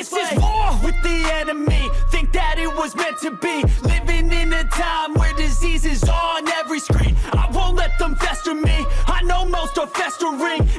This is war with the enemy. Think that it was meant to be. Living in a time where disease is on every screen. I won't let them fester me. I know most are festering.